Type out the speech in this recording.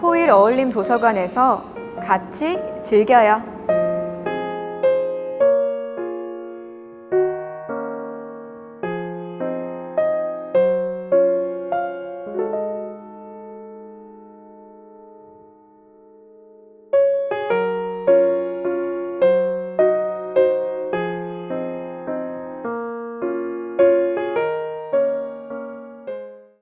포일 어울림 도서관에서 같이 즐겨요.